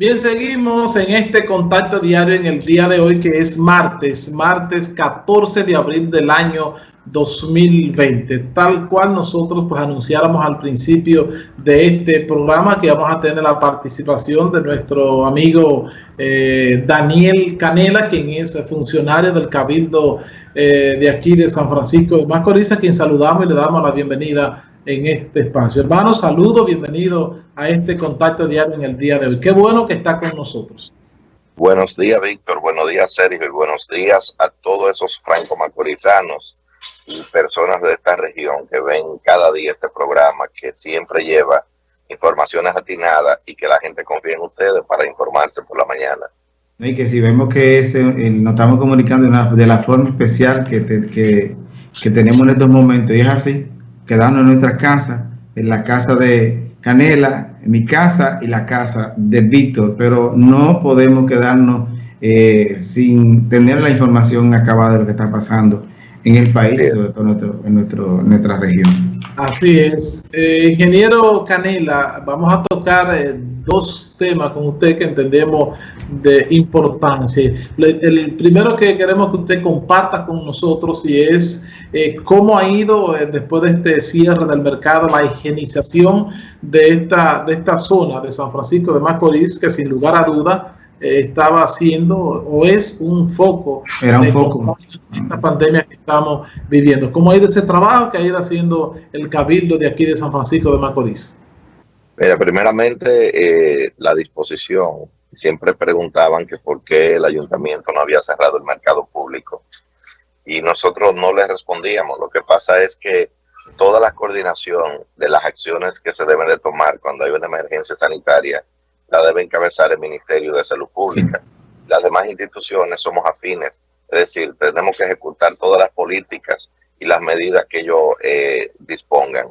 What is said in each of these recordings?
Bien, seguimos en este contacto diario en el día de hoy que es martes, martes 14 de abril del año 2020, tal cual nosotros pues anunciáramos al principio de este programa que vamos a tener la participación de nuestro amigo eh, Daniel Canela, quien es funcionario del Cabildo eh, de aquí de San Francisco de Macorís, a quien saludamos y le damos la bienvenida en este espacio. Hermano, saludo, bienvenido a este contacto diario en el día de hoy. Qué bueno que está con nosotros. Buenos días, Víctor. Buenos días, Sergio. Y buenos días a todos esos franco-macorizanos y personas de esta región que ven cada día este programa que siempre lleva informaciones atinadas y que la gente confía en ustedes para informarse por la mañana. Y que si vemos que ese, eh, nos estamos comunicando de, la forma especial que, que, que tenemos en estos momentos, y es así, quedarnos en nuestra casa, en la casa de Canela, en mi casa y la casa de Víctor, pero no podemos quedarnos eh, sin tener la información acabada de lo que está pasando en el país, sobre todo en, nuestro, nuestra región. Así es. Eh, ingeniero Canela, vamos a tocar eh, dos temas con usted que entendemos de importancia. El primero que queremos que usted comparta con nosotros y es eh, cómo ha ido después de este cierre del mercado la higienización de esta, de esta zona de San Francisco de Macorís, que sin lugar a duda estaba haciendo o es un foco. Era un foco. Esta pandemia que estamos viviendo. ¿Cómo ha ido ese trabajo que ha ido haciendo el Cabildo de aquí de San Francisco de Macorís? Mira, primeramente eh, la disposición. Siempre preguntaban que por qué el ayuntamiento no había cerrado el mercado público. Y nosotros no le respondíamos. Lo que pasa es que toda la coordinación de las acciones que se deben de tomar cuando hay una emergencia sanitaria la debe encabezar el Ministerio de Salud Pública. Las demás instituciones somos afines, es decir, tenemos que ejecutar todas las políticas y las medidas que ellos eh, dispongan.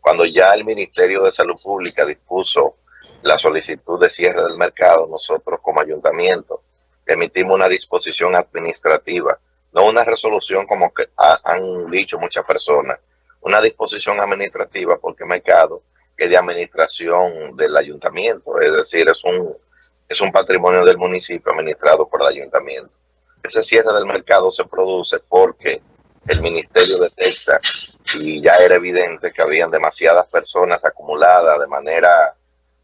Cuando ya el Ministerio de Salud Pública dispuso la solicitud de cierre del mercado, nosotros como ayuntamiento emitimos una disposición administrativa, no una resolución como que han dicho muchas personas, una disposición administrativa porque el mercado de administración del ayuntamiento, es decir, es un, es un patrimonio del municipio administrado por el ayuntamiento. Ese cierre del mercado se produce porque el ministerio detecta y ya era evidente que habían demasiadas personas acumuladas de manera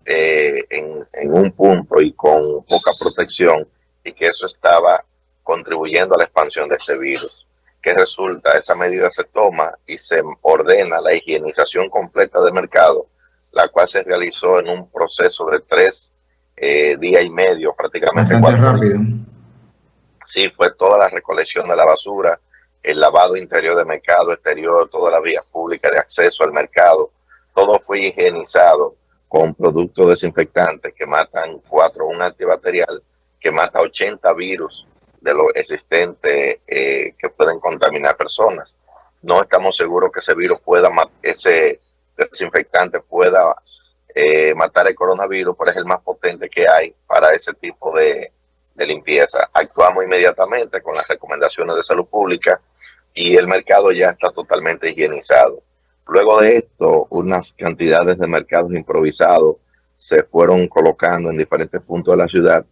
eh, en, un punto y con poca protección y que eso estaba contribuyendo a la expansión de este virus. ¿Qué resulta? Esa medida se toma y se ordena la higienización completa del mercado la cual se realizó en un proceso de tres eh, días y medio, prácticamente cuatro rápido. Sí, fue toda la recolección de la basura, el lavado interior del mercado, exterior, todas las vías públicas de acceso al mercado, todo fue higienizado con productos desinfectantes que matan cuatro, un antibacterial que mata 80 virus de los existentes eh, que pueden contaminar personas. No estamos seguros que ese virus pueda, ese desinfectante pueda eh, matar el coronavirus, pero es el más potente que hay para ese tipo de, de limpieza. Actuamos inmediatamente con las recomendaciones de salud pública y el mercado ya está totalmente higienizado. Luego de esto, unas cantidades de mercados improvisados se fueron colocando en diferentes puntos de la ciudad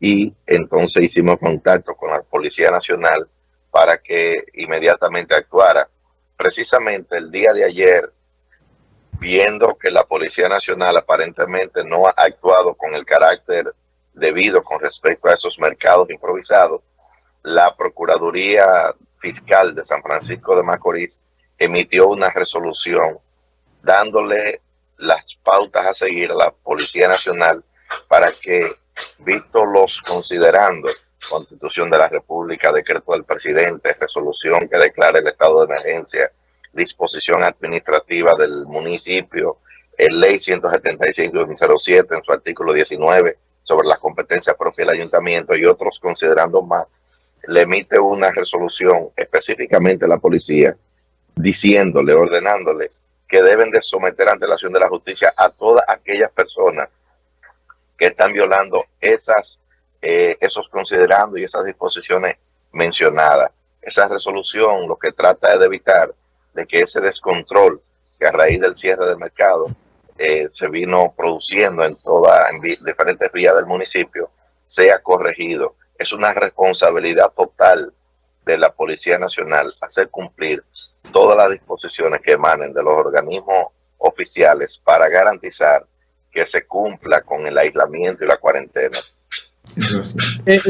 y entonces hicimos contacto con la Policía Nacional para que inmediatamente actuara. Precisamente el día de ayer viendo que la Policía Nacional aparentemente no ha actuado con el carácter debido con respecto a esos mercados improvisados, la Procuraduría Fiscal de San Francisco de Macorís emitió una resolución dándole las pautas a seguir a la Policía Nacional para que, visto los considerando, Constitución de la República, decreto del presidente, resolución que declara el estado de emergencia, disposición administrativa del municipio, el ley 175-2007 en su artículo 19 sobre las competencias propias del ayuntamiento y otros considerando más, le emite una resolución específicamente a la policía diciéndole, ordenándole que deben de someter ante la acción de la justicia a todas aquellas personas que están violando esas, eh, esos considerando y esas disposiciones mencionadas. Esa resolución lo que trata es de evitar de que ese descontrol que a raíz del cierre del mercado eh, se vino produciendo en todas en diferentes vías del municipio sea corregido. Es una responsabilidad total de la Policía Nacional hacer cumplir todas las disposiciones que emanen de los organismos oficiales para garantizar que se cumpla con el aislamiento y la cuarentena. Eh,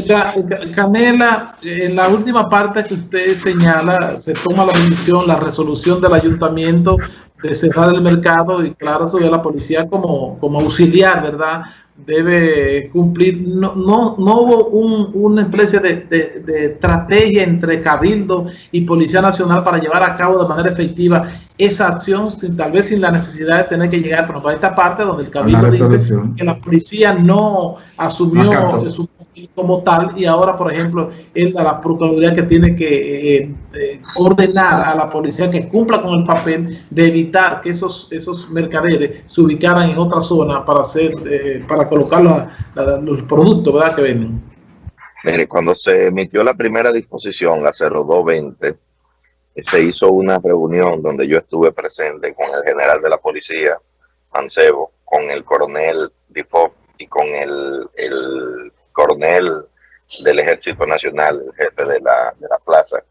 Canela, en la última parte que usted señala, se toma la decisión, la resolución del ayuntamiento de cerrar el mercado y claro, de la policía como, como auxiliar, ¿verdad? Debe cumplir, no, no, no hubo un, una especie de, de, estrategia entre Cabildo y Policía Nacional para llevar a cabo de manera efectiva esa acción, sin, tal vez sin la necesidad de tener que llegar, por ejemplo, a esta parte donde el Cabildo dice que la policía no asumió su como tal y ahora, por ejemplo, es la Procuraduría que tiene que eh, eh, ordenar a la policía que cumpla con el papel de evitar que esos, esos mercaderes se ubicaran en otra zona para hacer, eh, para colocar los productos ¿verdad? que venden. Mire, cuando se emitió la primera disposición, la 0220, se hizo una reunión donde yo estuve presente con el general de la policía, Mancebo, con el coronel Dipop y con el, el coronel del Ejército Nacional, el jefe de la, de la plaza,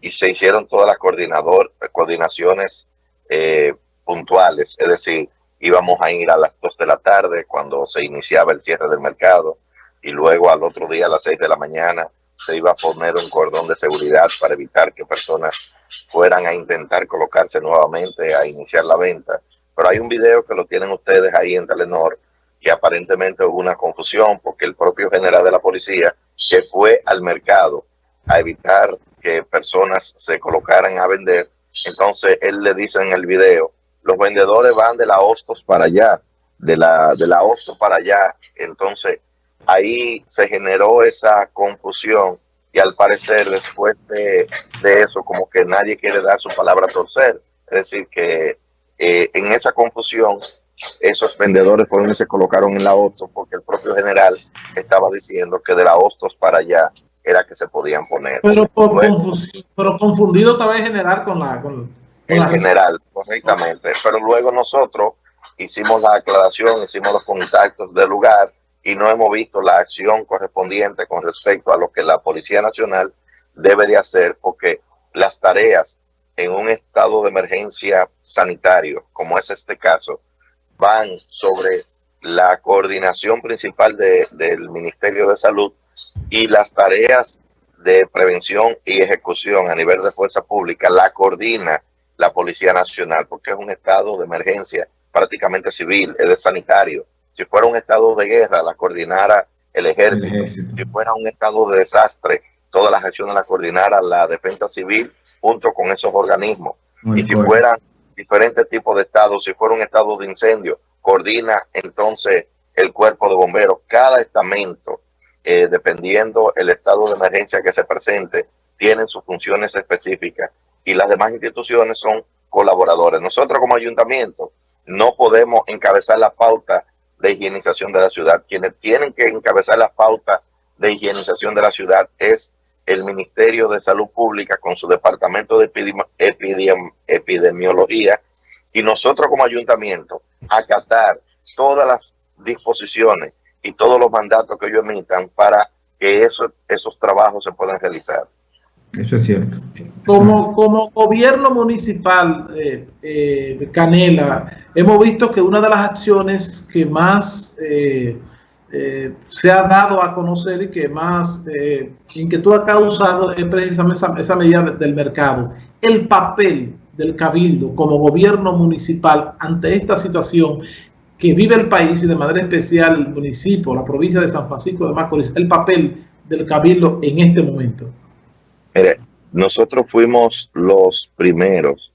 y se hicieron todas las coordinador, coordinaciones eh, puntuales, es decir, íbamos a ir a las 2 de la tarde cuando se iniciaba el cierre del mercado y luego al otro día a las 6 de la mañana se iba a poner un cordón de seguridad para evitar que personas fueran a intentar colocarse nuevamente a iniciar la venta. Pero hay un video que lo tienen ustedes ahí en Telenor que aparentemente hubo una confusión porque el propio general de la policía que fue al mercado a evitar que personas se colocaran a vender, entonces él le dice en el video, los vendedores van de la Hostos para allá, de la, de la Hostos para allá, entonces ahí se generó esa confusión y al parecer después de, de eso como que nadie quiere dar su palabra a torcer, es decir que eh, en esa confusión esos vendedores fueron y se colocaron en la Hostos porque el propio general estaba diciendo que de la Hostos para allá era que se podían poner. Pero, por pero confundido tal vez general con la... Con, el general, correctamente. Pero luego nosotros hicimos la aclaración, hicimos los contactos del lugar y no hemos visto la acción correspondiente con respecto a lo que la Policía Nacional debe de hacer porque las tareas en un estado de emergencia sanitario, como es este caso, van sobre la coordinación principal del Ministerio de Salud y las tareas de prevención y ejecución a nivel de fuerza pública la coordina la Policía Nacional, porque es un estado de emergencia prácticamente civil, es de sanitario. Si fuera un estado de guerra, la coordinara el ejército. Si fuera un estado de desastre, todas las acciones las coordinara la defensa civil junto con esos organismos. y si fueran diferentes tipos de estados. Si fuera un estado de incendio, coordina entonces el cuerpo de bomberos. Cada estamento, eh, dependiendo el estado de emergencia que se presente, tienen sus funciones específicas y las demás instituciones son colaboradores. Nosotros como ayuntamiento no podemos encabezar la pauta de higienización de la ciudad. Quienes tienen que encabezar la pauta de higienización de la ciudad es el Ministerio de Salud Pública con su departamento de epidemiología y nosotros como ayuntamiento acatar todas las disposiciones y todos los mandatos que ellos emitan para que esos, esos trabajos se puedan realizar. Eso es cierto. Como, como gobierno municipal, eh, eh, Canela, hemos visto que una de las acciones que más eh, eh, se ha dado a conocer y que más eh, inquietud ha causado es precisamente esa, medida del mercado. El papel del cabildo como gobierno municipal ante esta situación que vive el país y de manera especial el municipio, la provincia de San Francisco de Macorís, el papel del cabildo en este momento. Mire, nosotros fuimos los primeros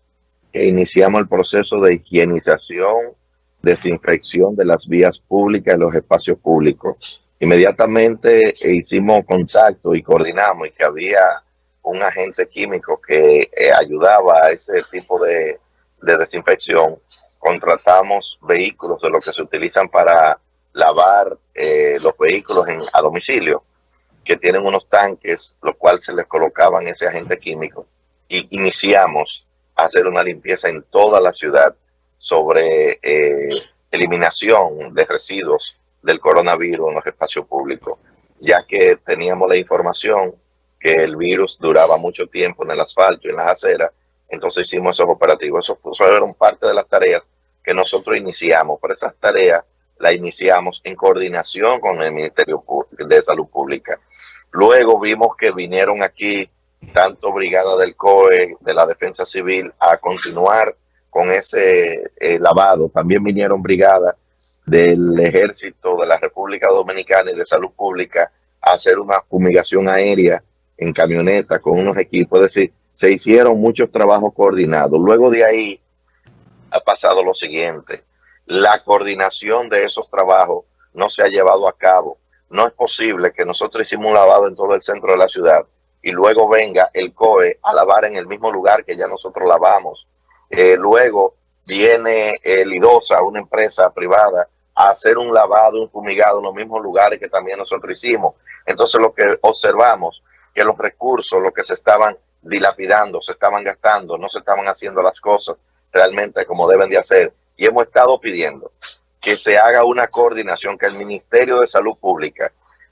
que iniciamos el proceso de higienización desinfección de las vías públicas y los espacios públicos. Inmediatamente hicimos contacto y coordinamos y que había un agente químico que eh, ayudaba a ese tipo de, desinfección. Contratamos vehículos de los que se utilizan para lavar eh, los vehículos en, a domicilio, que tienen unos tanques, los cuales se les colocaban ese agente químico. Y iniciamos a hacer una limpieza en toda la ciudad sobre eh, eliminación de residuos del coronavirus en los espacios públicos, ya que teníamos la información que el virus duraba mucho tiempo en el asfalto y en las aceras, entonces hicimos esos operativos. Eso fueron parte de las tareas que nosotros iniciamos, pero esas tareas las iniciamos en coordinación con el Ministerio de Salud Pública. Luego vimos que vinieron aquí tanto Brigada del COE, de la Defensa Civil, a continuar con ese eh, lavado. También vinieron brigadas del Ejército de la República Dominicana y de Salud Pública a hacer una fumigación aérea en camioneta con unos equipos. Es decir, se hicieron muchos trabajos coordinados. Luego de ahí ha pasado lo siguiente. La coordinación de esos trabajos no se ha llevado a cabo. No es posible que nosotros hicimos un lavado en todo el centro de la ciudad y luego venga el COE a lavar en el mismo lugar que ya nosotros lavamos. Eh, luego viene el IDOSA, una empresa privada, a hacer un lavado, un fumigado en los mismos lugares que también nosotros hicimos. Entonces lo que observamos, que los recursos, lo que se estaban dilapidando, se estaban gastando, no se estaban haciendo las cosas realmente como deben de hacer. Y hemos estado pidiendo que se haga una coordinación, que el Ministerio de Salud Pública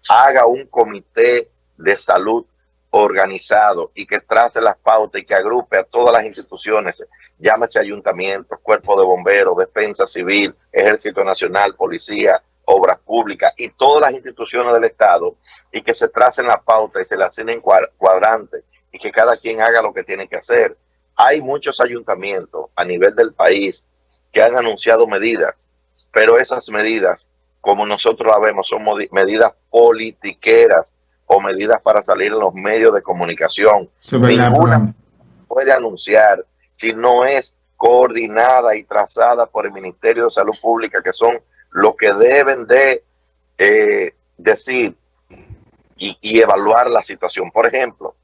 haga un comité de salud organizado y que trace las pautas y que agrupe a todas las instituciones, llámese ayuntamientos, cuerpo de bomberos, defensa civil, ejército nacional, policía, obras públicas y todas las instituciones del Estado y que se tracen las pautas y se las en cuadrantes y que cada quien haga lo que tiene que hacer. Hay muchos ayuntamientos a nivel del país que han anunciado medidas, pero esas medidas, como nosotros la vemos, son medidas politiqueras o medidas para salir en los medios de comunicación. Ninguna puede anunciar si no es coordinada y trazada por el Ministerio de Salud Pública, que son los que deben de eh, decir y, y, evaluar la situación. Por ejemplo,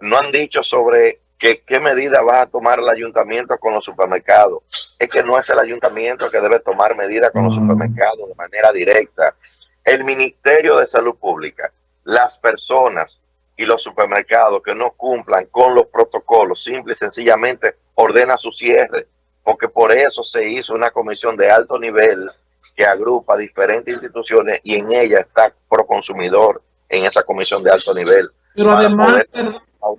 no han dicho sobre que, qué medida va a tomar el ayuntamiento con los supermercados. Es que no es el ayuntamiento que debe tomar medidas con los mm. supermercados de manera directa. El Ministerio de Salud Pública las personas y los supermercados que no cumplan con los protocolos, simple y sencillamente ordena su cierre, porque por eso se hizo una comisión de alto nivel que agrupa diferentes instituciones y en ella está Proconsumidor en esa comisión de alto nivel. Pero además,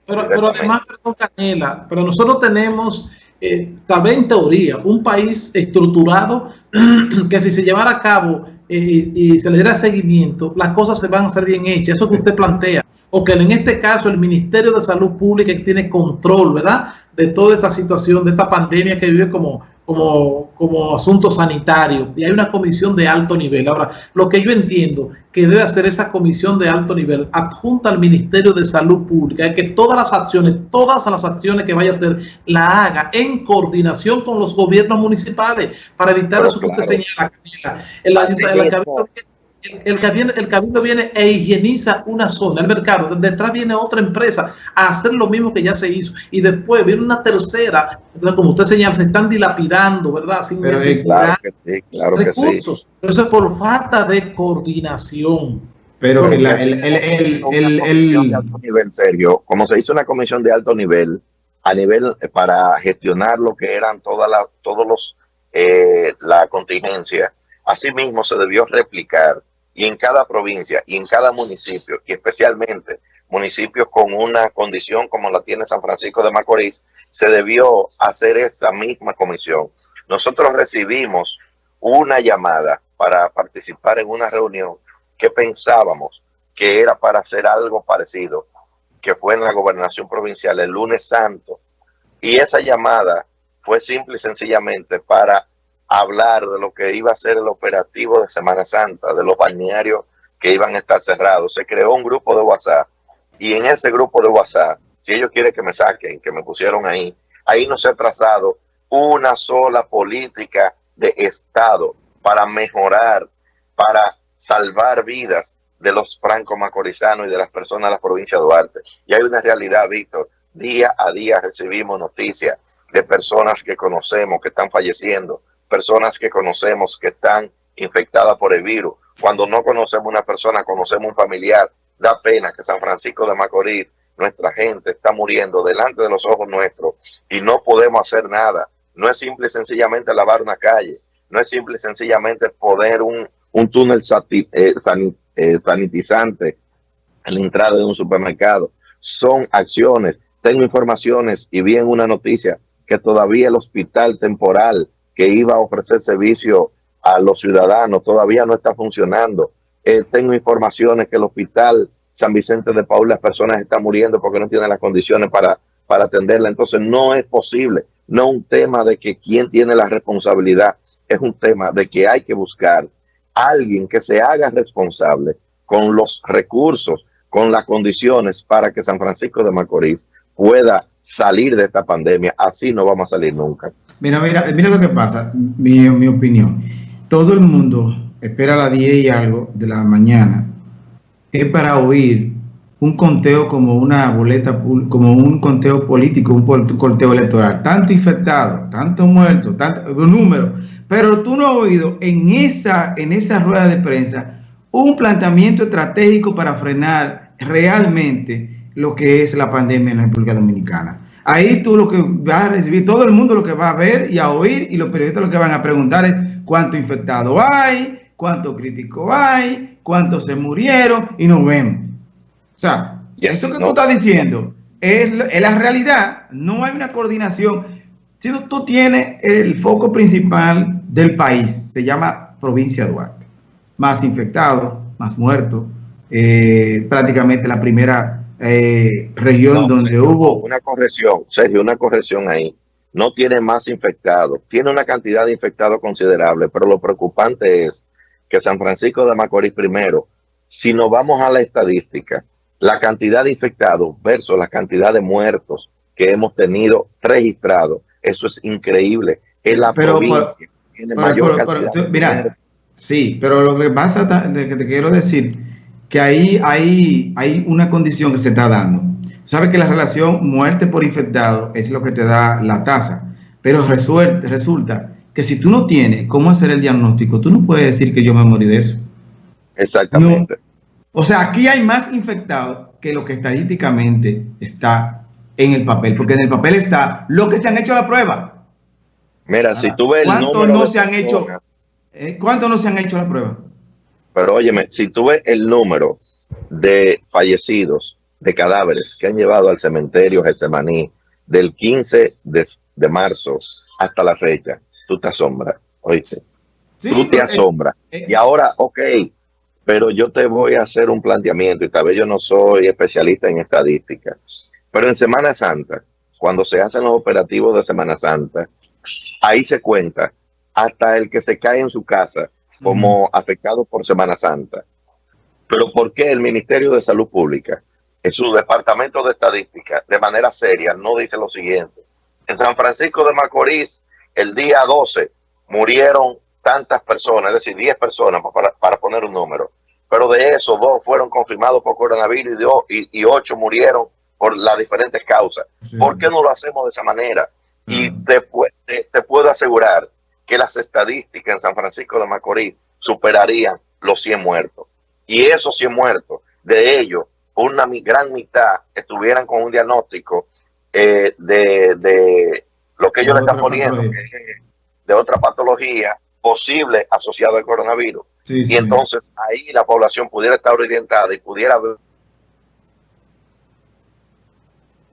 pero, además, perdón, Canela, pero nosotros tenemos, eh, tal vez en teoría, un país estructurado que si se llevara a cabo y se le diera seguimiento, las cosas se van a hacer bien hechas. Eso que usted plantea. O en este caso el Ministerio de Salud Pública tiene control, ¿verdad? De toda esta situación, de esta pandemia que vive como, como, como asunto sanitario y hay una comisión de alto nivel. Ahora, lo que yo entiendo que debe hacer esa comisión de alto nivel adjunta al Ministerio de Salud Pública es que todas las acciones, todas las acciones que vaya a hacer, la haga en coordinación con los gobiernos municipales para evitar eso que usted señala. El, el, cabildo, el cabildo viene e higieniza una zona, el mercado, detrás viene otra empresa a hacer lo mismo que ya se hizo y después viene una tercera, entonces como usted señala, se están dilapidando, ¿verdad? Sin necesidad de recursos. Pero eso es por falta de coordinación. Pero el, el, el, el, nivel serio, como se hizo una comisión de alto nivel, a nivel eh, para gestionar lo que eran todas las, todos los, eh, la contingencia, asimismo se debió replicar y en cada provincia y en cada municipio, y especialmente municipios con una condición como la tiene San Francisco de Macorís, se debió hacer esta misma comisión. Nosotros recibimos una llamada para participar en una reunión que pensábamos que era para hacer algo parecido, que fue en la gobernación provincial el lunes santo. Y esa llamada fue simple y sencillamente para hablar de lo que iba a ser el operativo de Semana Santa, de los balnearios que iban a estar cerrados. Se creó un grupo de WhatsApp y en ese grupo de WhatsApp, si ellos quieren que me saquen, que me pusieron ahí, ahí no se ha trazado una sola política de Estado para mejorar, para salvar vidas de los franco-macorizanos y de las personas de la provincia de Duarte. Y hay una realidad, Víctor. Día a día recibimos noticias de personas que conocemos que están falleciendo, personas que conocemos que están infectadas por el virus. Cuando no conocemos una persona, conocemos un familiar. Da pena que San Francisco de Macorís, nuestra gente está muriendo delante de los ojos nuestros y no podemos hacer nada. No es simple y sencillamente lavar una calle. no es simple y sencillamente poner un, un túnel eh, eh, sanitizante en la entrada de un supermercado. Son acciones. Tengo informaciones y vi en una noticia que todavía el hospital temporal que iba a ofrecer servicio a los ciudadanos todavía no está funcionando. Eh, tengo informaciones que el hospital San Vicente de Paul las personas están muriendo porque no tienen las condiciones para, para atenderla. Entonces no es posible, no un tema de que quién tiene la responsabilidad, es un tema de que hay que buscar alguien que se haga responsable con los recursos, con las condiciones para que San Francisco de Macorís pueda salir de esta pandemia. Así no vamos a salir nunca. Mira, mira, mira lo que pasa, mi, mi opinión. Todo el mundo espera a las 10 y algo de la mañana. Es para oír un conteo como una boleta, como un conteo político, un conteo electoral. Tanto infectado, tanto muerto, tanto número. Pero tú no has oído en esa, en esa rueda de prensa un planteamiento estratégico para frenar realmente lo que es la pandemia en la República Dominicana. Ahí tú lo que vas a recibir, todo el mundo lo que va a ver y a oír, y los periodistas lo que van a preguntar es cuánto infectado hay, cuánto crítico hay, cuántos se murieron, y nos vemos. O sea, eso que tú estás diciendo es, es, la realidad. No hay una coordinación. Si tú tienes el foco principal del país, se llama provincia de Duarte más infectados, más muertos. Eh, prácticamente la primera eh, región donde hubo... Una corrección, Sergio, una corrección ahí. No tiene más infectados, tiene una cantidad de infectados considerable, pero lo preocupante es que San Francisco de Macorís primero, si nos vamos a la estadística, la cantidad de infectados versus la cantidad de muertos que hemos tenido registrados, eso es increíble. Es la provincia tiene mayor cantidad mira, Sí, pero lo que pasa, que te quiero decir, que ahí hay, hay una condición que se está dando. Sabes que la relación muerte por infectado es lo que te da la tasa, pero resulta que si tú no tienes cómo hacer el diagnóstico, tú no puedes decir que yo me morí de eso. Exactamente. o sea, aquí hay más infectados que lo que estadísticamente está en el papel, porque en el papel está lo que se han hecho la prueba. Mira, si tú ves el número no se han hecho eh, ¿Cuántos no se han hecho la prueba? Pero óyeme, si tú ves el número de fallecidos, de cadáveres que han llevado al cementerio Getsemaní del 15 de, marzo hasta la fecha, tú te asombras, oíste. tú te eh, asombras. Eh, y ahora, ok, pero yo te voy a hacer un planteamiento y tal vez yo no soy especialista en estadística, pero en Semana Santa, cuando se hacen los operativos de Semana Santa, ahí se cuenta hasta el que se cae en su casa como afectado por Semana Santa. Pero ¿por qué el Ministerio de Salud Pública, en su departamento de estadística, de manera seria, no dice lo siguiente? En San Francisco de Macorís, el día 12, murieron tantas personas, es decir, 10 personas, para, poner un número. Pero de esos, dos fueron confirmados por coronavirus y, y, ocho murieron por las diferentes causas. ¿Por qué no lo hacemos de esa manera? Y después te puedo asegurar que las estadísticas en San Francisco de Macorís superarían los 100 muertos. Y esos 100 muertos, de ellos, una gran mitad estuvieran con un diagnóstico eh, de, lo que ellos le están poniendo, de otra patología posible asociada al coronavirus. y entonces ahí la población pudiera estar orientada y pudiera ver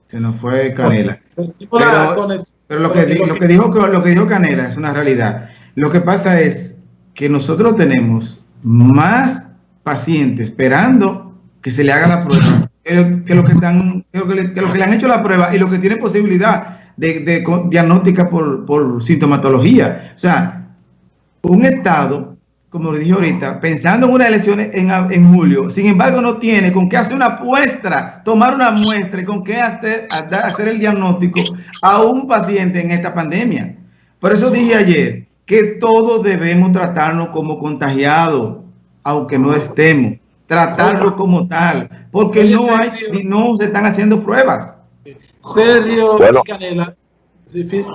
se nos fue Canela. Pero, lo, que, lo, que dijo, lo que dijo Canela es una realidad. Lo que pasa es que nosotros tenemos más pacientes esperando que se le haga la prueba que, lo que, están, que, lo que, le, han hecho la prueba y lo que tiene posibilidad de, de diagnóstica por, por sintomatología. O sea, un Estado como le dije ahorita, pensando en unas elecciones en, en, julio, sin embargo no tiene con qué hacer una muestra, tomar una muestra y con qué hacer, hacer el diagnóstico a un paciente en esta pandemia. Por eso dije ayer que todos debemos tratarnos como contagiados, aunque no estemos, tratarlo como tal, porque no hay y no se están haciendo pruebas. Sergio Canela,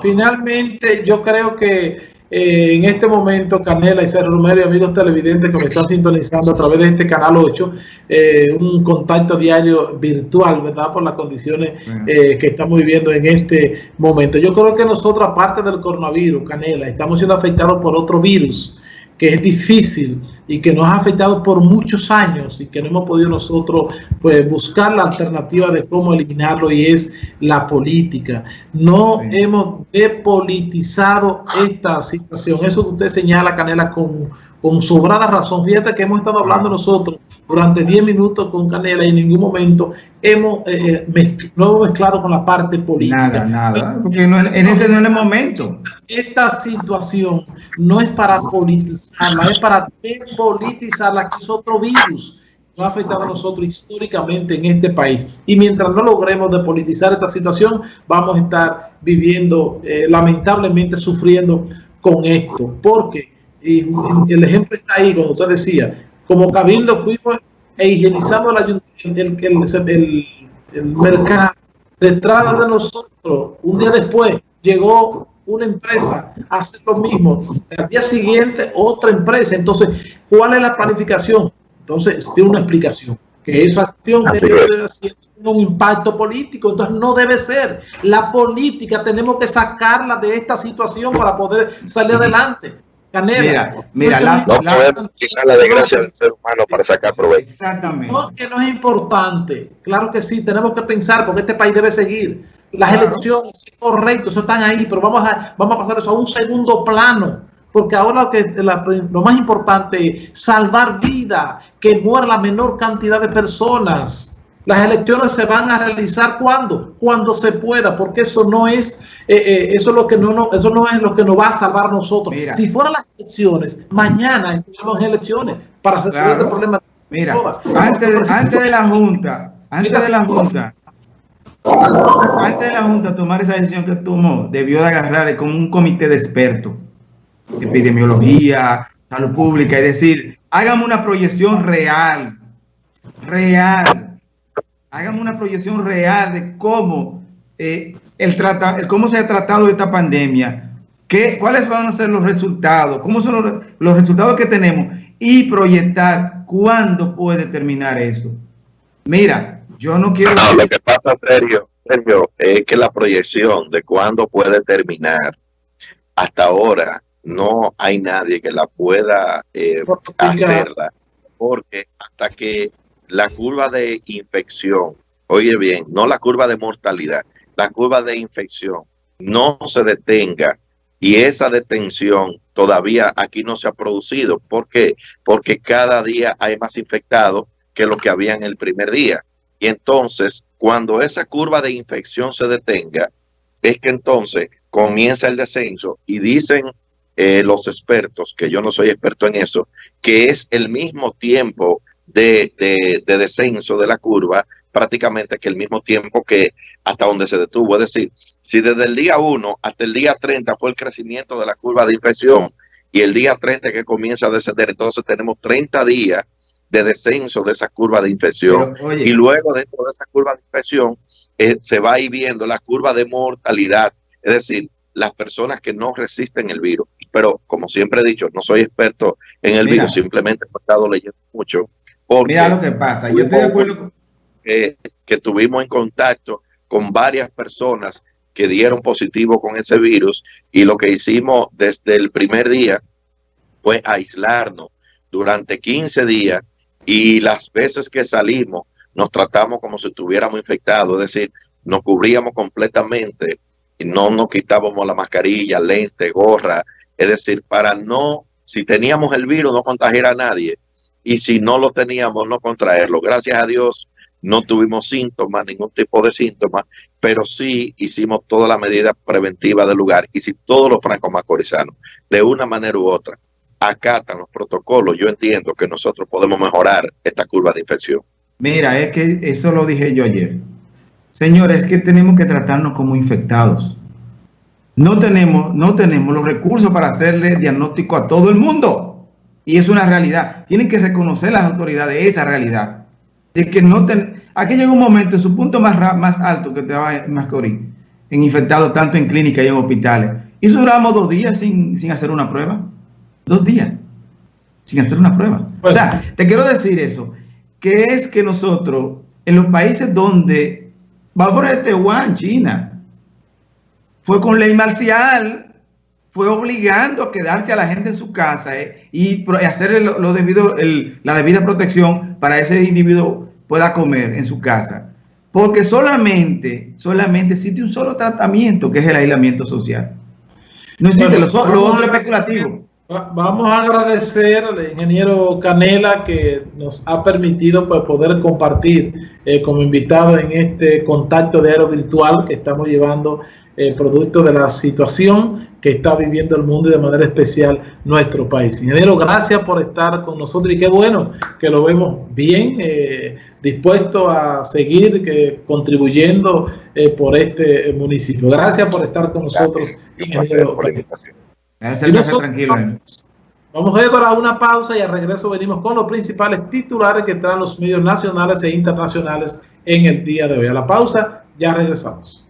finalmente yo creo que eh, en este momento, Canela y Sergio Romero y amigos televidentes que me están sintonizando a través de este canal 8, eh, un contacto diario virtual, ¿verdad? Por las condiciones eh, que estamos viviendo en este momento. Yo creo que nosotros, aparte del coronavirus, Canela, estamos siendo afectados por otro virus que es difícil y que nos ha afectado por muchos años y que no hemos podido nosotros pues, buscar la alternativa de cómo eliminarlo y es la política. No hemos depolitizado esta situación. Eso que usted señala, Canela, con, con sobrada razón. Fíjate que hemos estado hablando nosotros durante 10 minutos con Canela y en ningún momento hemos, eh, eh no hemos mezclado con la parte política. Nada, nada, porque no, en este no es el momento. Esta situación no es para politizarla, es para depolitizarla, que es otro virus nos ha afectado a nosotros históricamente en este país. Y mientras no logremos depolitizar esta situación, vamos a estar viviendo, eh, lamentablemente sufriendo con esto. Porque y el ejemplo está ahí, cuando usted decía, como cabildo fuimos e higienizamos el, el, el, mercado. Detrás de nosotros, un día después, llegó una empresa a hacer lo mismo. Al día siguiente, otra empresa. Entonces, ¿cuál es la planificación? Entonces, tiene una explicación. Que esa acción debe un impacto político. Entonces, no debe ser. La política tenemos que sacarla de esta situación para poder salir adelante. Mira, mira, la, no la, podemos utilizar la desgracia del ser humano para sacar provecho. Exactamente. No, que no es importante. Claro que sí, tenemos que pensar porque este país debe seguir. Las elecciones, correcto, eso están ahí, pero vamos a, vamos a pasar eso a un segundo plano. Porque ahora lo, que, lo más importante es salvar vida, que muera la menor cantidad de personas las elecciones se van a realizar cuando, cuando se pueda, porque eso no es, eh, eh, eso es lo que no, no, eso no es lo que nos va a salvar nosotros. si fueran las elecciones, mañana tenemos elecciones para resolver el problema. Mira, antes, antes de la Junta, antes de la Junta, antes de la Junta tomar esa decisión que tomó, debió de agarrar como un comité de expertos, epidemiología, salud pública, es decir, hágame una proyección real, real, hagamos una proyección real de cómo, eh, el trata, cómo se ha tratado esta pandemia, qué, cuáles van a ser los resultados, cómo son los, resultados que tenemos y proyectar cuándo puede terminar eso. Mira, yo no quiero... No, lo que pasa, Sergio, Sergio, es que la proyección de cuándo puede terminar, hasta ahora no hay nadie que la pueda eh, hacerla, porque hasta que la curva de infección, oye bien, no la curva de mortalidad, la curva de infección no se detenga y esa detención todavía aquí no se ha producido. ¿Por qué? Porque cada día hay más infectados que lo que había en el primer día. Y entonces, cuando esa curva de infección se detenga, es que entonces comienza el descenso y dicen eh, los expertos, que yo no soy experto en eso, que es el mismo tiempo de, descenso de la curva prácticamente que el mismo tiempo que hasta donde se detuvo. Es decir, si desde el día 1 hasta el día 30 fue el crecimiento de la curva de infección y el día 30 que comienza a descender, entonces tenemos 30 días de descenso de esa curva de infección. y luego dentro de esa curva de infección eh, se va a ir viendo la curva de mortalidad, es decir, las personas que no resisten el virus. Pero como siempre he dicho, no soy experto en el virus, simplemente he estado leyendo mucho Mira lo que pasa, yo estoy de acuerdo que, que tuvimos en contacto con varias personas que dieron positivo con ese virus y lo que hicimos desde el primer día fue aislarnos durante 15 días y las veces que salimos nos tratamos como si estuviéramos infectados, es decir, nos cubríamos completamente y no nos quitábamos la mascarilla, lente, gorra, es decir, para no, si teníamos el virus, no contagiar a nadie y si no lo teníamos, no contraerlo. Gracias a Dios no tuvimos síntomas, ningún tipo de síntomas, pero sí hicimos toda la medida preventiva del lugar y si todos los francos macorizanos, de una manera u otra, acatan los protocolos, yo entiendo que nosotros podemos mejorar esta curva de infección. Mira, es que eso lo dije yo ayer. Señores, es que tenemos que tratarnos como infectados. No tenemos, no tenemos los recursos para hacerle diagnóstico a todo el mundo. Y es una realidad. Tienen que reconocer las autoridades esa realidad. De que no ten... Aquí llega un momento, en su punto más, más alto que va en Mascorí, en infectados tanto en clínicas y en hospitales, Y duramos dos días sin, sin hacer una prueba. Dos días sin hacer una prueba. o sea, te quiero decir eso, que es que nosotros, en los países donde, vamos a poner Taiwán, China, fue con ley marcial, fue obligando a quedarse a la gente en su casa eh, y hacer lo, debido, la debida protección para ese individuo pueda comer en su casa. Porque solamente, solamente existe un solo tratamiento, que es el aislamiento social. No existe lo, otro especulativo. Vamos a agradecer al ingeniero Canela que nos ha permitido pues, poder compartir eh, como invitado en este contacto de aero virtual que estamos llevando eh, producto de la situación que está viviendo el mundo y de manera especial nuestro país. Ingeniero, gracias por estar con nosotros y qué bueno que lo vemos bien, eh, dispuesto a seguir que, contribuyendo eh, por este municipio. Gracias por estar con nosotros, ingeniero. tranquilo. Vamos a ir para una pausa y al regreso venimos con los principales titulares que traen los medios nacionales e internacionales en el día de hoy. A la pausa, ya regresamos.